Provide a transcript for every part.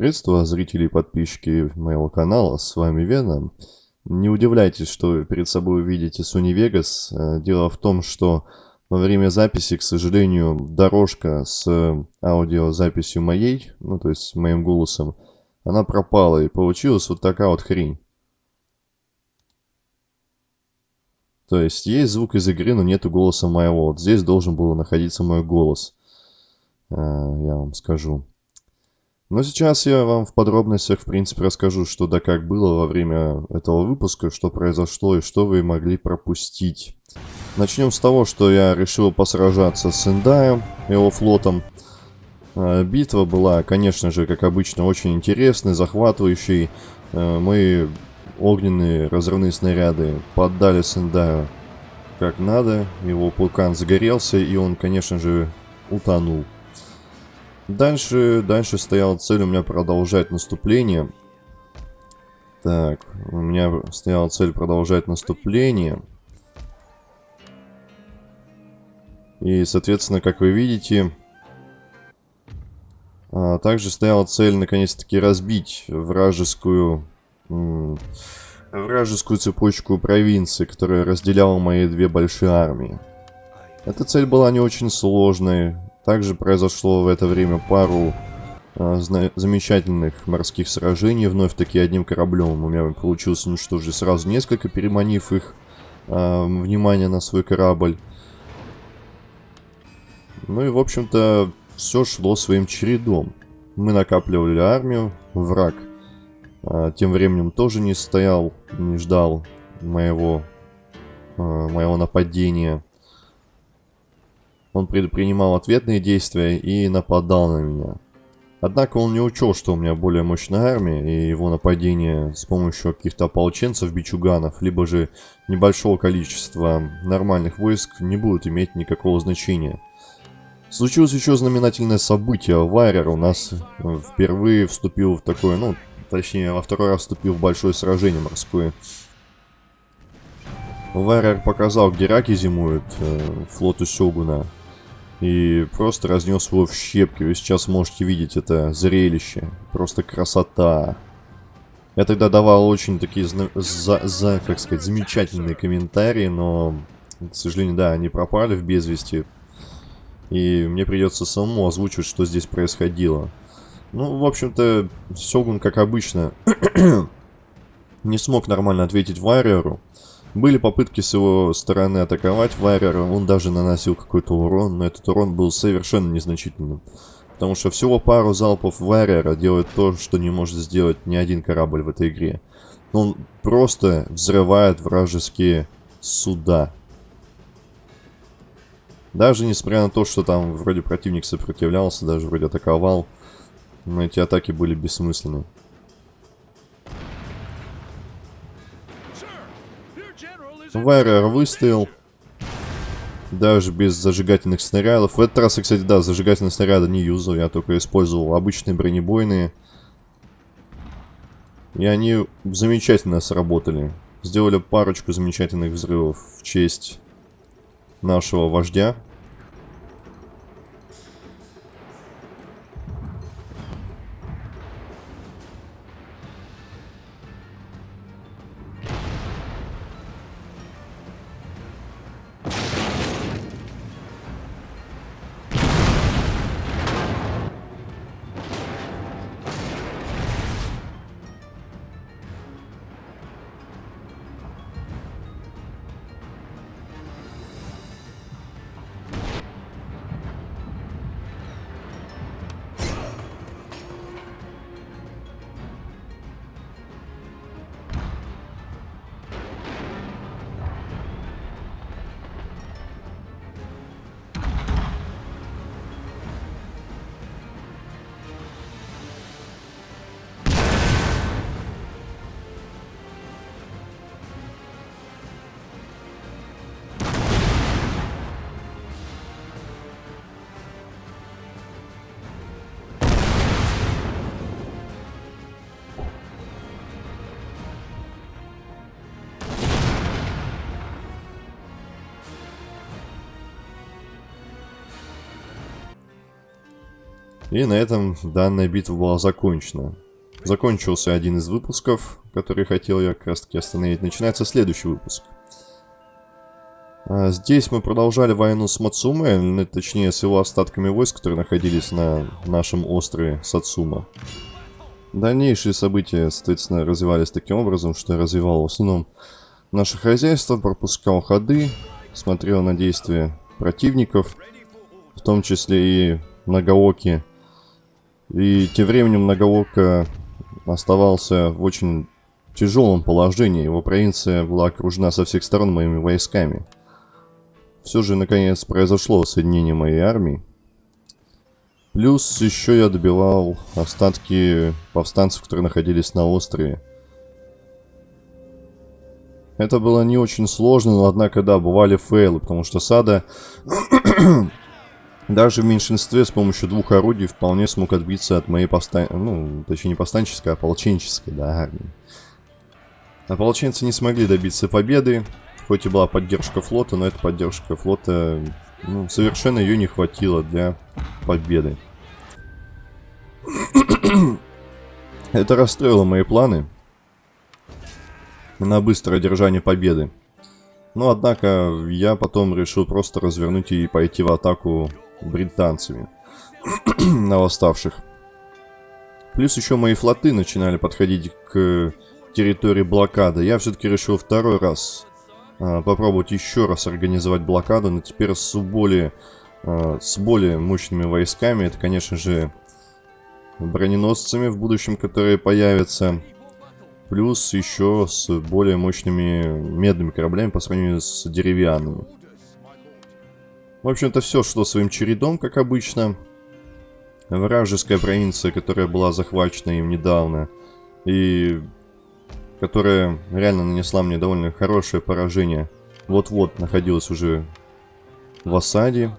Приветствую зрители и подписчики моего канала, с вами Веном. Не удивляйтесь, что перед собой увидите Sony Vegas. Э, дело в том, что во время записи, к сожалению, дорожка с аудиозаписью моей, ну то есть моим голосом, она пропала и получилась вот такая вот хрень. То есть есть звук из игры, но нету голоса моего. Вот здесь должен был находиться мой голос. Э, я вам скажу. Но сейчас я вам в подробностях, в принципе, расскажу, что да как было во время этого выпуска, что произошло и что вы могли пропустить. Начнем с того, что я решил посражаться с Эндаем, его флотом. А, битва была, конечно же, как обычно, очень интересной, захватывающей. А, мы огненные разрывные снаряды поддали Сендаю как надо. Его пулкан загорелся, и он, конечно же, утонул. Дальше, дальше стояла цель у меня продолжать наступление. Так, у меня стояла цель продолжать наступление. И, соответственно, как вы видите, а, также стояла цель наконец-таки разбить вражескую, вражескую цепочку провинций, которая разделяла мои две большие армии. Эта цель была не очень сложной, также произошло в это время пару э, замечательных морских сражений. Вновь таки одним кораблем у меня получилось уничтожить сразу несколько, переманив их э, внимание на свой корабль. Ну и, в общем-то, все шло своим чередом. Мы накапливали армию, враг э, тем временем тоже не стоял, не ждал моего, э, моего нападения. Он предпринимал ответные действия и нападал на меня. Однако он не учел, что у меня более мощная армия, и его нападение с помощью каких-то ополченцев, бичуганов, либо же небольшого количества нормальных войск не будет иметь никакого значения. Случилось еще знаменательное событие. Вайрер у нас впервые вступил в такое, ну, точнее, во второй раз вступил в большое сражение морское. Вайрер показал, где раки зимуют, э, флоту Сёгуна. И просто разнес его в щепки. Вы сейчас можете видеть это зрелище. Просто красота. Я тогда давал очень такие, за, за, как сказать, замечательные комментарии, но, к сожалению, да, они пропали в безвести. И мне придется самому озвучивать, что здесь происходило. Ну, в общем-то, Сёгун, как обычно, не смог нормально ответить Вайреру. Были попытки с его стороны атаковать Вайрера, он даже наносил какой-то урон, но этот урон был совершенно незначительным. Потому что всего пару залпов Вайрера делает то, что не может сделать ни один корабль в этой игре. Он просто взрывает вражеские суда. Даже несмотря на то, что там вроде противник сопротивлялся, даже вроде атаковал, но эти атаки были бессмысленны. Вайрер выстоял. Даже без зажигательных снарядов. В этот раз, кстати, да, зажигательные снаряды не юзал. Я только использовал обычные бронебойные. И они замечательно сработали. Сделали парочку замечательных взрывов в честь нашего вождя. И на этом данная битва была закончена. Закончился один из выпусков, который хотел я как раз таки остановить. Начинается следующий выпуск. А здесь мы продолжали войну с Мацуме, точнее с его остатками войск, которые находились на нашем острове Сацума. Дальнейшие события, соответственно, развивались таким образом, что я развивал в основном наше хозяйство, пропускал ходы, смотрел на действия противников, в том числе и Нагаоки. И тем временем Нагаока оставался в очень тяжелом положении. Его провинция была окружена со всех сторон моими войсками. Все же, наконец, произошло соединение моей армии. Плюс еще я добивал остатки повстанцев, которые находились на острове. Это было не очень сложно, но однако, да, бывали фейлы, потому что Сада даже в меньшинстве с помощью двух орудий вполне смог отбиться от моей повстан... Ну, точнее не повстанческой, а ополченческой, да, армии. Ополченцы не смогли добиться победы, хоть и была поддержка флота, но эта поддержка флота, ну, совершенно ее не хватило для победы. Это расстроило мои планы на быстрое одержание победы. Но, однако, я потом решил просто развернуть и пойти в атаку британцами на восставших. Плюс еще мои флоты начинали подходить к территории блокады. Я все-таки решил второй раз а, попробовать еще раз организовать блокаду, но теперь с более, а, с более мощными войсками. Это, конечно же, броненосцами в будущем, которые появятся. Плюс еще с более мощными медными кораблями по сравнению с деревянными. В общем-то, все шло своим чередом, как обычно. Вражеская провинция, которая была захвачена им недавно, и которая реально нанесла мне довольно хорошее поражение, вот-вот находилась уже в осаде.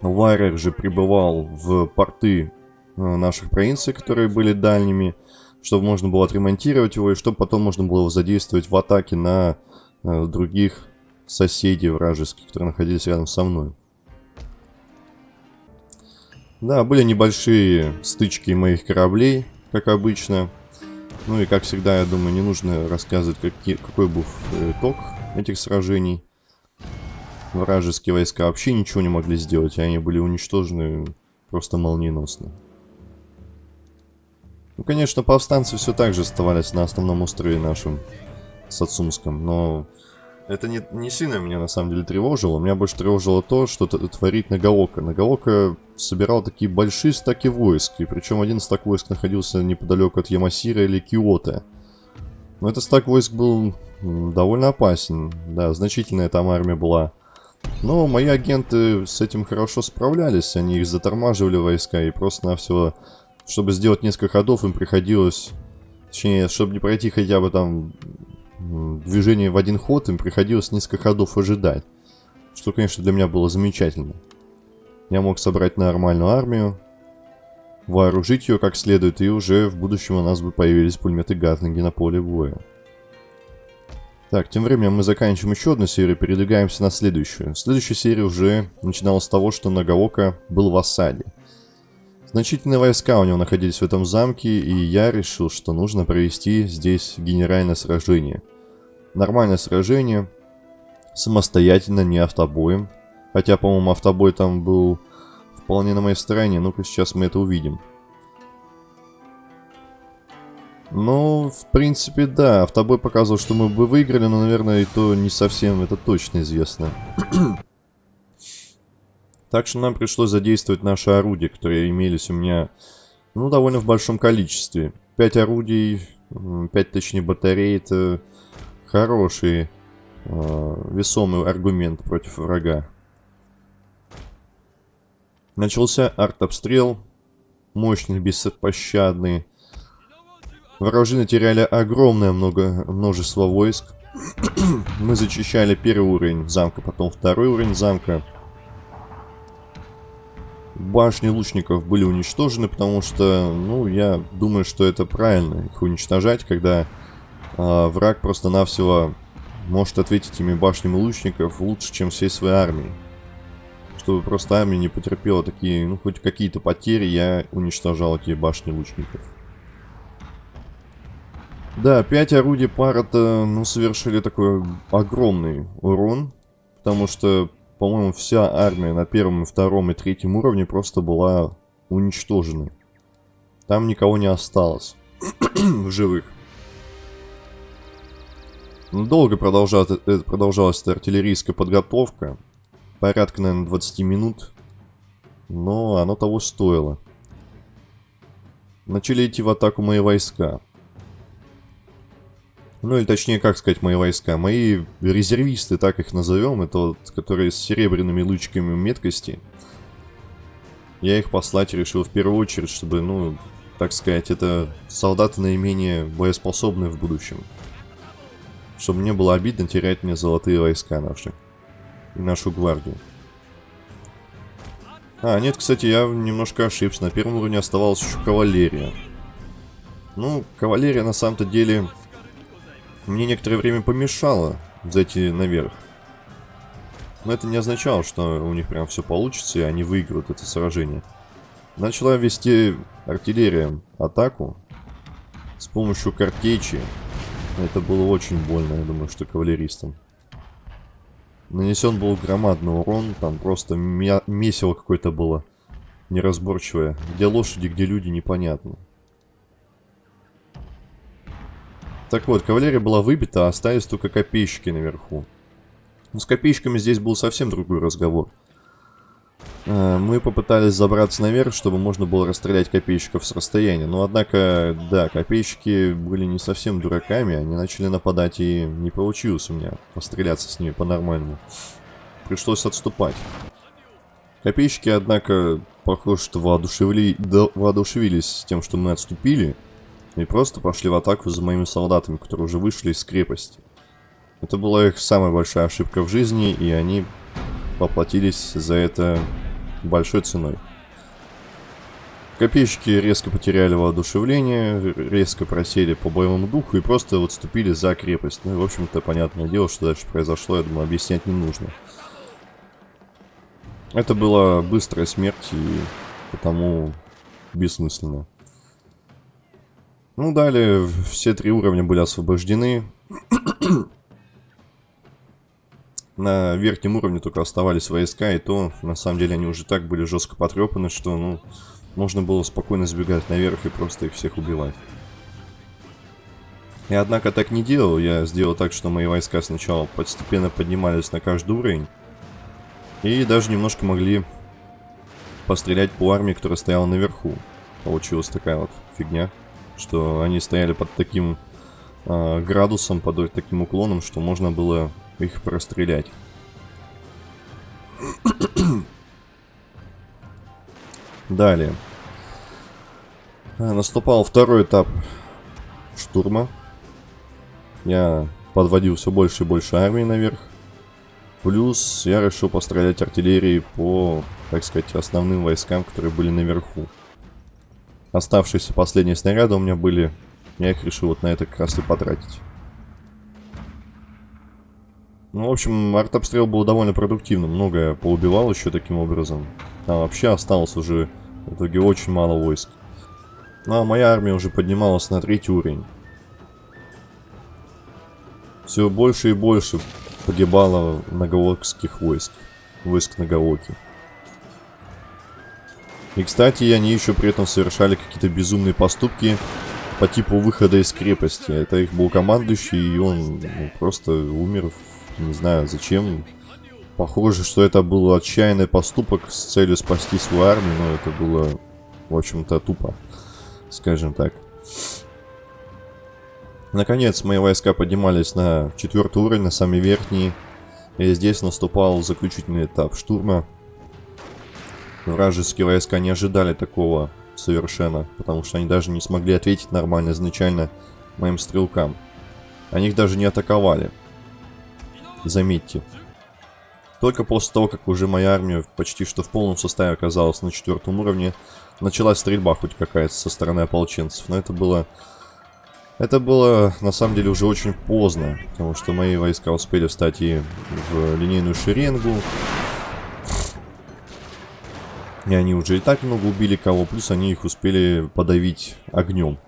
Вайрер же прибывал в порты э, наших провинций, которые были дальними, чтобы можно было отремонтировать его, и чтобы потом можно было его задействовать в атаке на э, других соседей вражеских, которые находились рядом со мной. Да, были небольшие стычки моих кораблей, как обычно. Ну и как всегда, я думаю, не нужно рассказывать, какие, какой был итог этих сражений. Вражеские войска вообще ничего не могли сделать, они были уничтожены просто молниеносно. Ну, конечно, повстанцы все так же оставались на основном острове нашем, Сацумском, но это не, не сильно меня на самом деле тревожило. Меня больше тревожило то, что творит Нагаока. Нагаока собирал такие большие стаки войск. И причем один стак войск находился неподалеку от Ямасира или Киота. Но этот стак войск был довольно опасен. Да, значительная там армия была. Но мои агенты с этим хорошо справлялись. Они их затормаживали войска. И просто-навсего, чтобы сделать несколько ходов, им приходилось... Точнее, чтобы не пройти хотя бы там движение в один ход, им приходилось несколько ходов ожидать. Что, конечно, для меня было замечательно. Я мог собрать нормальную армию, вооружить ее как следует, и уже в будущем у нас бы появились пулеметы Гатлинги на поле боя. Так, тем временем мы заканчиваем еще одну серию, передвигаемся на следующую. Следующая серия уже начиналась с того, что Нагаока был в осаде. Значительные войска у него находились в этом замке, и я решил, что нужно провести здесь генеральное сражение. Нормальное сражение, самостоятельно, не автобоем. Хотя, по-моему, автобой там был вполне на моей стороне. Ну-ка, сейчас мы это увидим. Ну, в принципе, да. Автобой показывал, что мы бы выиграли, но, наверное, и то не совсем это точно известно. Так что нам пришлось задействовать наши орудия, которые имелись у меня, ну, довольно в большом количестве. Пять орудий, пять точнее батарей, это хороший, э, весомый аргумент против врага. Начался артобстрел, мощный, беспощадный. Вражины теряли огромное много, множество войск. Мы зачищали первый уровень замка, потом второй уровень замка. Башни лучников были уничтожены, потому что, ну, я думаю, что это правильно их уничтожать, когда э, враг просто-навсего может ответить этими башнями лучников лучше, чем всей своей армией. чтобы просто армия не потерпела такие, ну, хоть какие-то потери, я уничтожал эти башни лучников. Да, 5 орудий пара-то, ну, совершили такой огромный урон, потому что, по-моему, вся армия на первом, втором и третьем уровне просто была уничтожена. Там никого не осталось в живых. Ну, долго продолжалась, э, продолжалась эта артиллерийская подготовка. Порядка, наверное, 20 минут. Но оно того стоило. Начали идти в атаку мои войска. Ну, или точнее, как сказать, мои войска. Мои резервисты, так их назовем, это вот, которые с серебряными лучками меткости. Я их послать решил в первую очередь, чтобы, ну, так сказать, это солдаты наименее боеспособные в будущем. Чтобы мне было обидно терять мне золотые войска наши. И нашу гвардию. А, нет, кстати, я немножко ошибся. На первом уровне оставалась еще кавалерия. Ну, кавалерия на самом-то деле мне некоторое время помешала зайти наверх. Но это не означало, что у них прям все получится, и они выиграют это сражение. Начала вести артиллерия атаку с помощью картечи это было очень больно, я думаю, что кавалеристам. Нанесен был громадный урон, там просто месиво какое-то было неразборчивое. Где лошади, где люди, непонятно. Так вот, кавалерия была выбита, а остались только копейщики наверху. Но с копейщиками здесь был совсем другой разговор. Э, мы попытались забраться наверх, чтобы можно было расстрелять копейщиков с расстояния. Но, однако, да, копейщики были не совсем дураками. Они начали нападать, и не получилось у меня постреляться с ними по-нормальному. Пришлось отступать. Копейщики, однако, похоже, что воодушевили... да, воодушевились тем, что мы отступили. И просто пошли в атаку за моими солдатами, которые уже вышли из крепости. Это была их самая большая ошибка в жизни, и они поплатились за это большой ценой. Копейщики резко потеряли воодушевление, резко просели по боевому духу и просто вот ступили за крепость. Ну и, в общем-то, понятное дело, что дальше произошло, я думаю, объяснять не нужно. Это была быстрая смерть и потому бессмысленно. Ну, далее все три уровня были освобождены. На верхнем уровне только оставались войска, и то, на самом деле, они уже так были жестко потрепаны, что, ну, можно было спокойно сбегать наверх и просто их всех убивать. Я, однако, так не делал. Я сделал так, что мои войска сначала постепенно поднимались на каждый уровень. И даже немножко могли пострелять по армии, которая стояла наверху. Получилась такая вот фигня, что они стояли под таким э, градусом, под таким уклоном, что можно было их прострелять. Далее. Наступал второй этап штурма. Я подводил все больше и больше армии наверх. Плюс я решил пострелять артиллерией по, так сказать, основным войскам, которые были наверху. Оставшиеся последние снаряды у меня были. Я их решил вот на это как раз и потратить. Ну, в общем, артобстрел был довольно продуктивным. Многое поубивал еще таким образом. А вообще осталось уже в итоге очень мало войск. Ну, а моя армия уже поднималась на третий уровень. Все больше и больше погибало наголокских войск. Войск Наголоки. И, кстати, они еще при этом совершали какие-то безумные поступки по типу выхода из крепости. Это их был командующий, и он ну, просто умер не знаю, зачем. Похоже, что это был отчаянный поступок с целью спасти свою армию, но это было, в общем-то, тупо, скажем так. Наконец, мои войска поднимались на четвертый уровень, на самый верхний. И здесь наступал заключительный этап штурма. Вражеские войска не ожидали такого совершенно, потому что они даже не смогли ответить нормально изначально моим стрелкам. Они их даже не атаковали. Заметьте. Только после того, как уже моя армия почти что в полном составе оказалась на четвертом уровне, началась стрельба хоть какая-то со стороны ополченцев. Но это было... Это было, на самом деле, уже очень поздно, потому что мои войска успели встать и в линейную шеренгу. И они уже и так много убили кого, плюс они их успели подавить огнем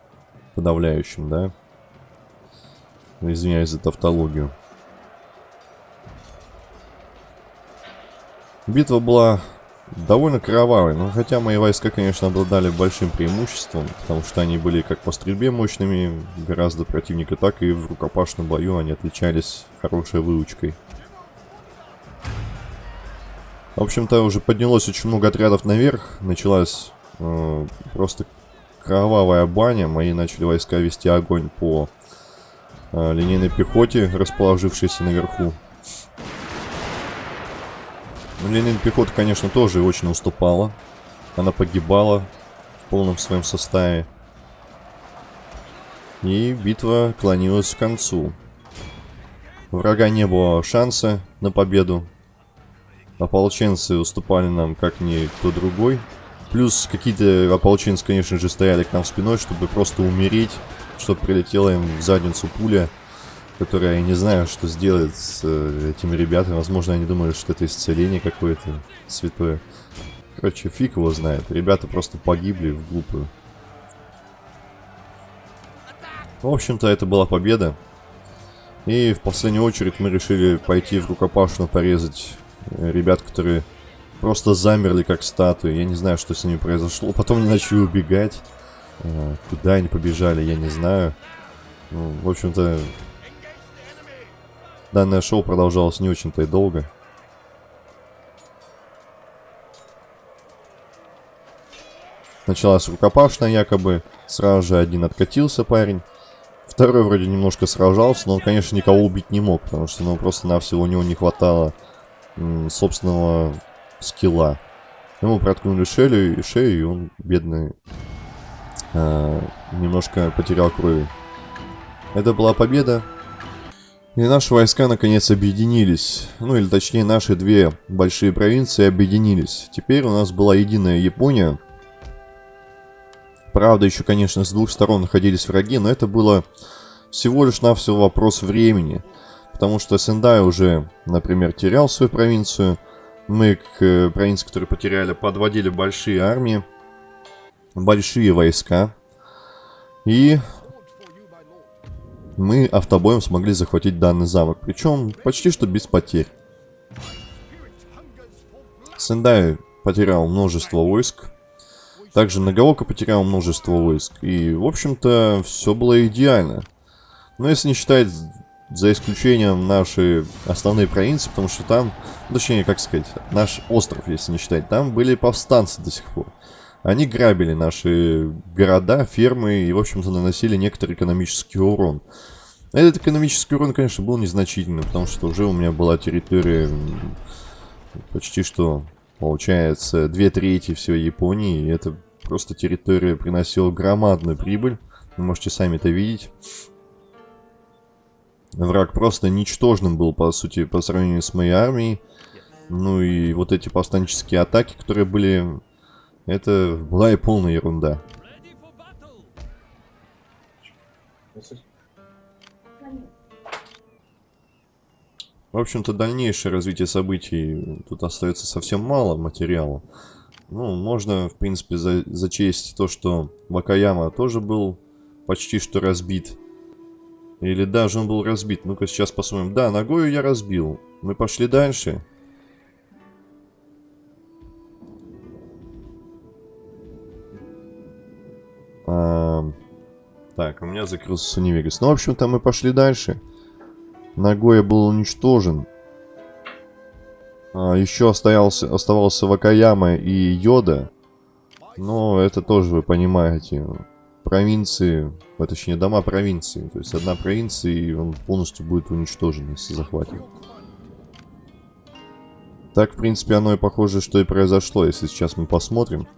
подавляющим, да? Извиняюсь за тавтологию. Битва была довольно кровавой, но хотя мои войска, конечно, обладали большим преимуществом, потому что они были как по стрельбе мощными, гораздо противника, так и в рукопашном бою они отличались хорошей выучкой. В общем-то, уже поднялось очень много отрядов наверх, началась э, просто кровавая баня, мои начали войска вести огонь по э, линейной пехоте, расположившейся наверху. Линейная пехота, конечно, тоже очень уступала. Она погибала в полном своем составе. И битва клонилась к концу. Врага не было шанса на победу. Ополченцы уступали нам как никто другой. Плюс какие-то ополченцы, конечно же, стояли к нам спиной, чтобы просто умереть, чтобы прилетела им в задницу пуля которая, я не знаю, что сделает с э, этими ребятами. Возможно, они думают, что это исцеление какое-то святое. Короче, фиг его знает. Ребята просто погибли в глупую. В общем-то, это была победа. И в последнюю очередь мы решили пойти в рукопашную порезать э, ребят, которые просто замерли как статуи. Я не знаю, что с ними произошло. Потом они начали убегать. Э, куда они побежали, я не знаю. Ну, в общем-то, Данное шоу продолжалось не очень-то и долго. Началась рукопашная якобы. Сразу же один откатился парень. Второй вроде немножко сражался, но он, конечно, никого убить не мог, потому что ну, просто-навсего у него не хватало собственного скилла. Ему проткнули шею, и шею, и он, бедный, э, немножко потерял крови. Это была победа. И наши войска наконец объединились. Ну или точнее наши две большие провинции объединились. Теперь у нас была единая Япония. Правда, еще, конечно, с двух сторон находились враги, но это было всего лишь навсего вопрос времени. Потому что Сендай уже, например, терял свою провинцию. Мы к э, провинции, которые потеряли, подводили большие армии, большие войска. И мы автобоем смогли захватить данный замок, причем почти что без потерь. Сендай потерял множество войск, также Нагаока потерял множество войск, и, в общем-то, все было идеально. Но если не считать за исключением наши основные провинции, потому что там, точнее, как сказать, наш остров, если не считать, там были повстанцы до сих пор. Они грабили наши города, фермы и, в общем-то, наносили некоторый экономический урон. Этот экономический урон, конечно, был незначительный, потому что уже у меня была территория почти что, получается, две трети всей Японии. И это просто территория приносила громадную прибыль. Вы можете сами это видеть. Враг просто ничтожным был, по сути, по сравнению с моей армией. Ну и вот эти повстанческие атаки, которые были это была и полная ерунда. В общем-то, дальнейшее развитие событий тут остается совсем мало материала. Ну, можно, в принципе, за зачесть то, что Вакаяма тоже был почти что разбит. Или даже он был разбит. Ну-ка, сейчас посмотрим. Да, ногою я разбил. Мы пошли дальше. А, так, у меня закрылся Сунивегас. Ну, в общем-то, мы пошли дальше. Нагоя был уничтожен. А, еще оставался, оставался Вакаяма и Йода. Но это тоже, вы понимаете, провинции, а, точнее дома провинции. То есть одна провинция, и он полностью будет уничтожен, если захватит. Так, в принципе, оно и похоже, что и произошло, если сейчас мы посмотрим.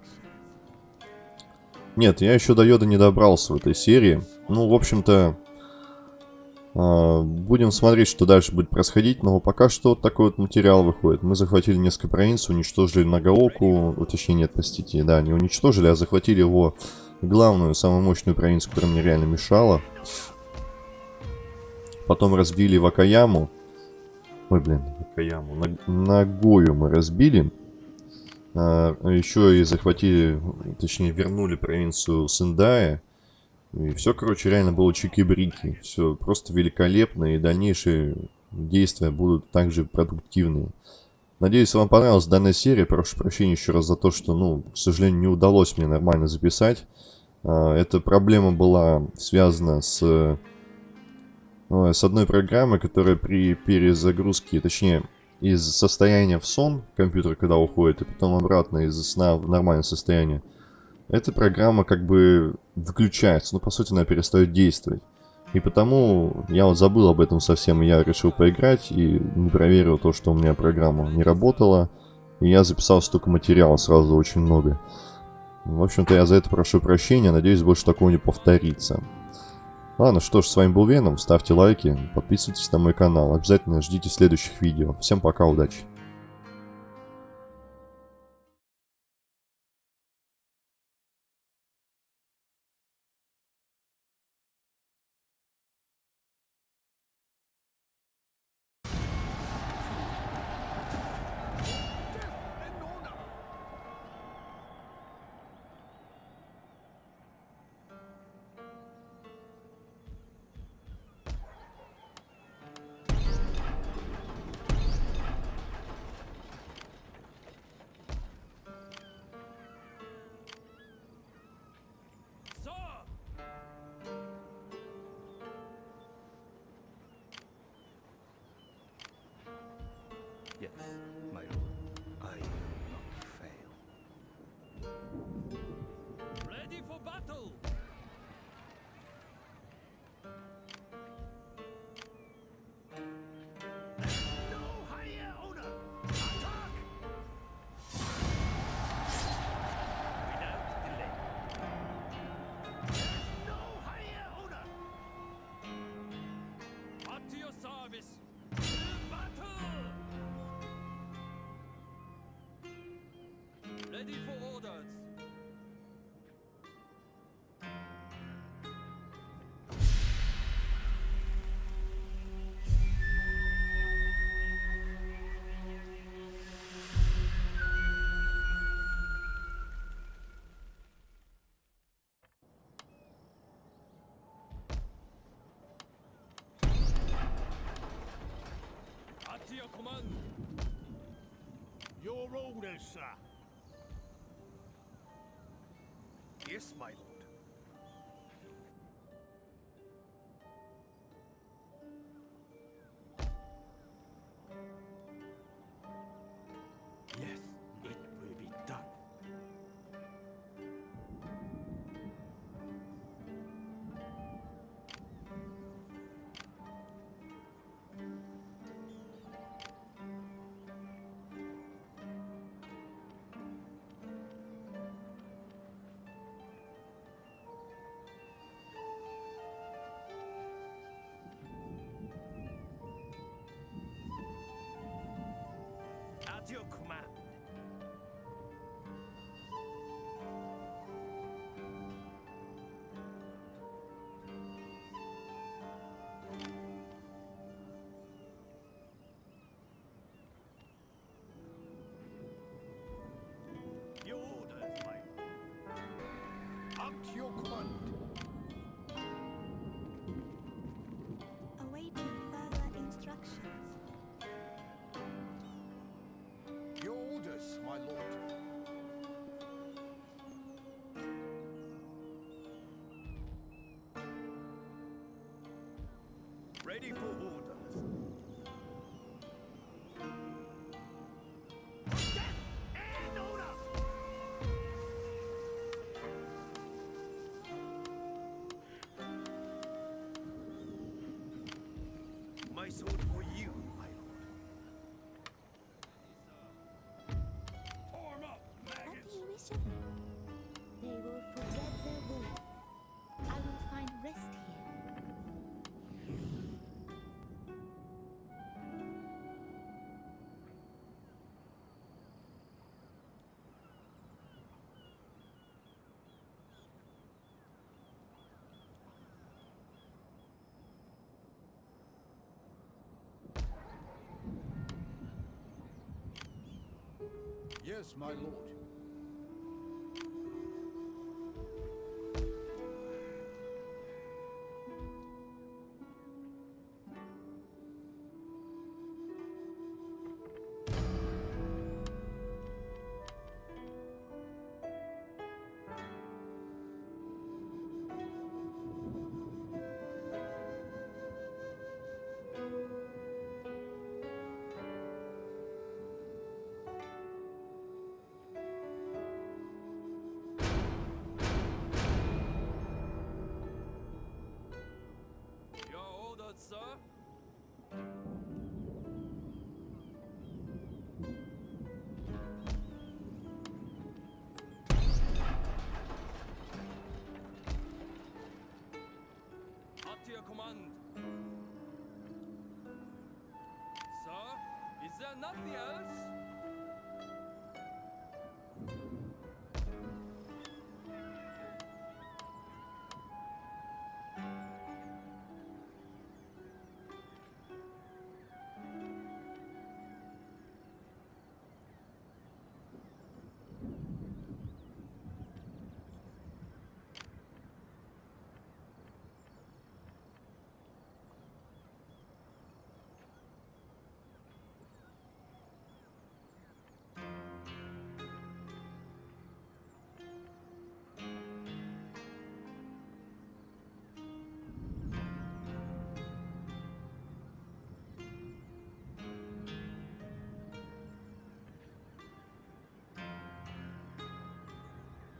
Нет, я еще до Йода не добрался в этой серии. Ну, в общем-то, э, будем смотреть, что дальше будет происходить. Но пока что вот такой вот материал выходит. Мы захватили несколько провинций, уничтожили Нагаоку. Точнее, нет, простите, да, не уничтожили, а захватили его главную, самую мощную провинцию, которая мне реально мешала. Потом разбили Вакаяму. Ой, блин, Вакаяму. Нагою мы разбили. А, еще и захватили, точнее вернули провинцию Сендая. И все, короче, реально было чики-брики. Все просто великолепно, и дальнейшие действия будут также продуктивные. Надеюсь, вам понравилась данная серия. Прошу прощения еще раз за то, что, ну, к сожалению, не удалось мне нормально записать. А, эта проблема была связана с, с одной программой, которая при перезагрузке, точнее, из состояния в сон компьютер, когда уходит, и потом обратно из сна в нормальное состояние, эта программа как бы выключается, ну, по сути, она перестает действовать. И потому я вот забыл об этом совсем, и я решил поиграть, и не проверил то, что у меня программа не работала. И я записал столько материала сразу, очень много. В общем-то, я за это прошу прощения, надеюсь, больше такого не повторится. Ладно, что ж, с вами был Веном, ставьте лайки, подписывайтесь на мой канал, обязательно ждите следующих видео. Всем пока, удачи! Ready for orders! Your orders, sir. kiss my Rádio Kumar. Ready for orders. Yes, my lord. Your command. Sir, is there nothing else?